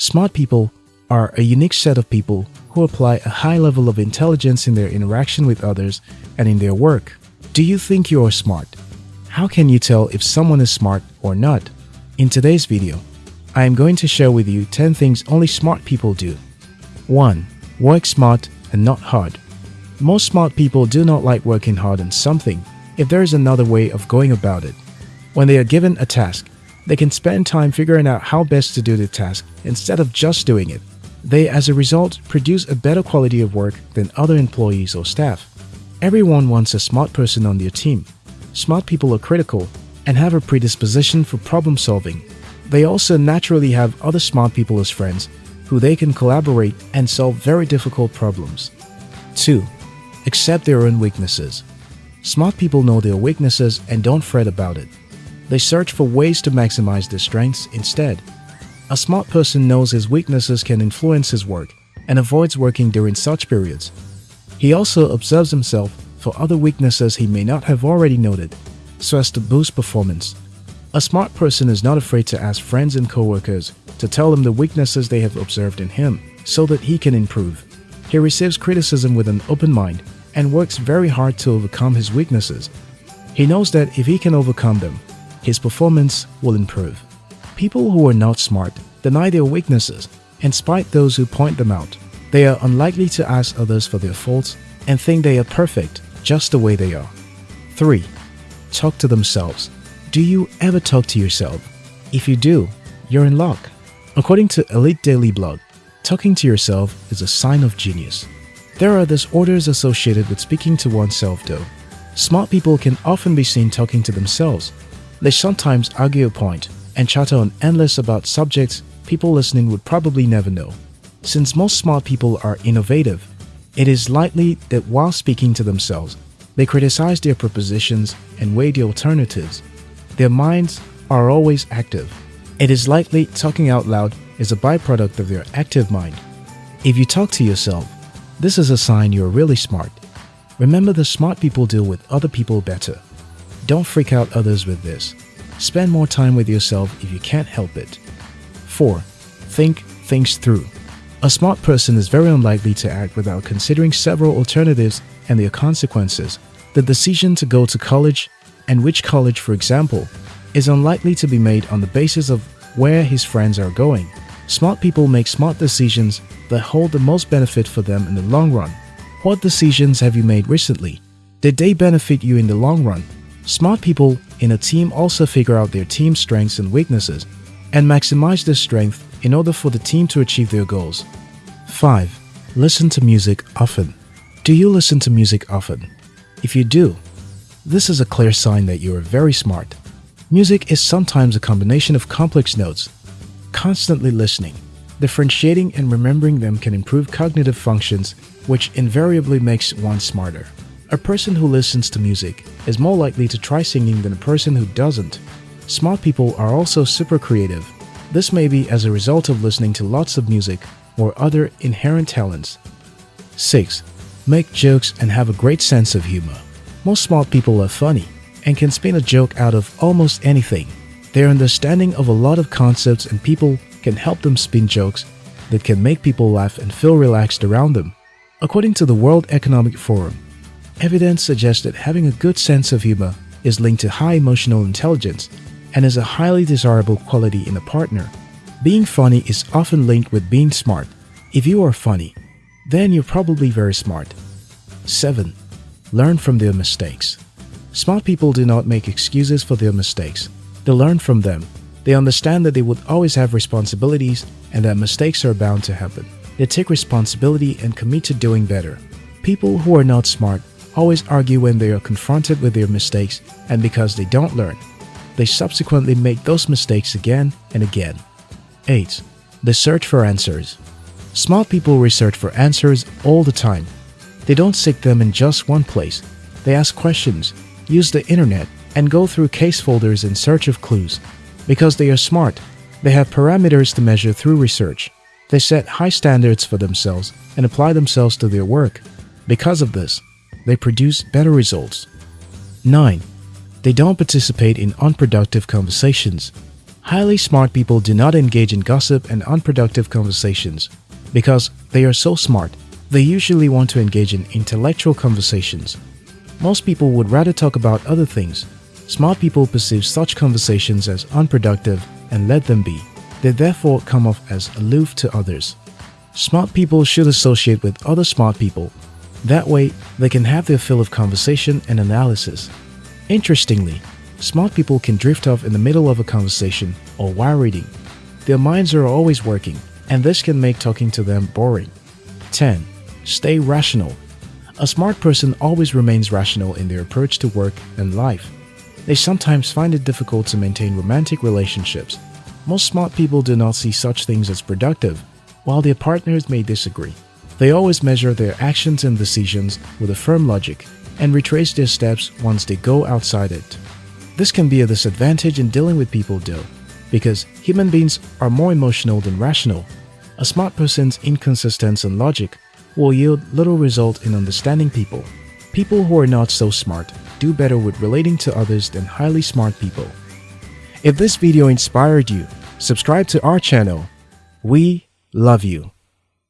Smart people are a unique set of people who apply a high level of intelligence in their interaction with others and in their work. Do you think you are smart? How can you tell if someone is smart or not? In today's video, I am going to share with you 10 things only smart people do. 1. Work smart and not hard. Most smart people do not like working hard on something if there is another way of going about it. When they are given a task, they can spend time figuring out how best to do the task instead of just doing it. They, as a result, produce a better quality of work than other employees or staff. Everyone wants a smart person on their team. Smart people are critical and have a predisposition for problem solving. They also naturally have other smart people as friends who they can collaborate and solve very difficult problems. 2. Accept their own weaknesses. Smart people know their weaknesses and don't fret about it. They search for ways to maximize their strengths instead. A smart person knows his weaknesses can influence his work and avoids working during such periods. He also observes himself for other weaknesses he may not have already noted, so as to boost performance. A smart person is not afraid to ask friends and coworkers to tell him the weaknesses they have observed in him so that he can improve. He receives criticism with an open mind and works very hard to overcome his weaknesses. He knows that if he can overcome them, his performance will improve. People who are not smart deny their weaknesses and spite those who point them out. They are unlikely to ask others for their faults and think they are perfect just the way they are. 3. Talk to themselves. Do you ever talk to yourself? If you do, you're in luck. According to Elite Daily Blog, talking to yourself is a sign of genius. There are disorders associated with speaking to oneself though. Smart people can often be seen talking to themselves they sometimes argue a point and chatter on endless about subjects people listening would probably never know. Since most smart people are innovative, it is likely that while speaking to themselves, they criticize their propositions and weigh the alternatives. Their minds are always active. It is likely talking out loud is a byproduct of their active mind. If you talk to yourself, this is a sign you're really smart. Remember the smart people deal with other people better. Don't freak out others with this. Spend more time with yourself if you can't help it. 4. Think things through. A smart person is very unlikely to act without considering several alternatives and their consequences. The decision to go to college, and which college for example, is unlikely to be made on the basis of where his friends are going. Smart people make smart decisions that hold the most benefit for them in the long run. What decisions have you made recently? Did they benefit you in the long run? Smart people in a team also figure out their team's strengths and weaknesses and maximize their strength in order for the team to achieve their goals. 5. Listen to music often. Do you listen to music often? If you do, this is a clear sign that you are very smart. Music is sometimes a combination of complex notes. Constantly listening, differentiating and remembering them can improve cognitive functions, which invariably makes one smarter. A person who listens to music is more likely to try singing than a person who doesn't. Smart people are also super creative. This may be as a result of listening to lots of music or other inherent talents. 6. Make jokes and have a great sense of humor. Most smart people are funny and can spin a joke out of almost anything. Their understanding of a lot of concepts and people can help them spin jokes that can make people laugh and feel relaxed around them. According to the World Economic Forum, Evidence suggests that having a good sense of humor is linked to high emotional intelligence and is a highly desirable quality in a partner. Being funny is often linked with being smart. If you are funny, then you're probably very smart. 7. Learn from their mistakes. Smart people do not make excuses for their mistakes. They learn from them. They understand that they would always have responsibilities and that mistakes are bound to happen. They take responsibility and commit to doing better. People who are not smart always argue when they are confronted with their mistakes and because they don't learn. They subsequently make those mistakes again and again. 8. The search for answers. Smart people research for answers all the time. They don't seek them in just one place. They ask questions, use the internet, and go through case folders in search of clues. Because they are smart, they have parameters to measure through research. They set high standards for themselves and apply themselves to their work. Because of this, they produce better results. 9. They don't participate in unproductive conversations. Highly smart people do not engage in gossip and unproductive conversations. Because they are so smart, they usually want to engage in intellectual conversations. Most people would rather talk about other things. Smart people perceive such conversations as unproductive and let them be. They therefore come off as aloof to others. Smart people should associate with other smart people. That way, they can have their fill of conversation and analysis. Interestingly, smart people can drift off in the middle of a conversation or while reading. Their minds are always working, and this can make talking to them boring. 10. Stay rational. A smart person always remains rational in their approach to work and life. They sometimes find it difficult to maintain romantic relationships. Most smart people do not see such things as productive, while their partners may disagree. They always measure their actions and decisions with a firm logic and retrace their steps once they go outside it. This can be a disadvantage in dealing with people though, because human beings are more emotional than rational. A smart person's inconsistency and logic will yield little result in understanding people. People who are not so smart do better with relating to others than highly smart people. If this video inspired you, subscribe to our channel. We love you.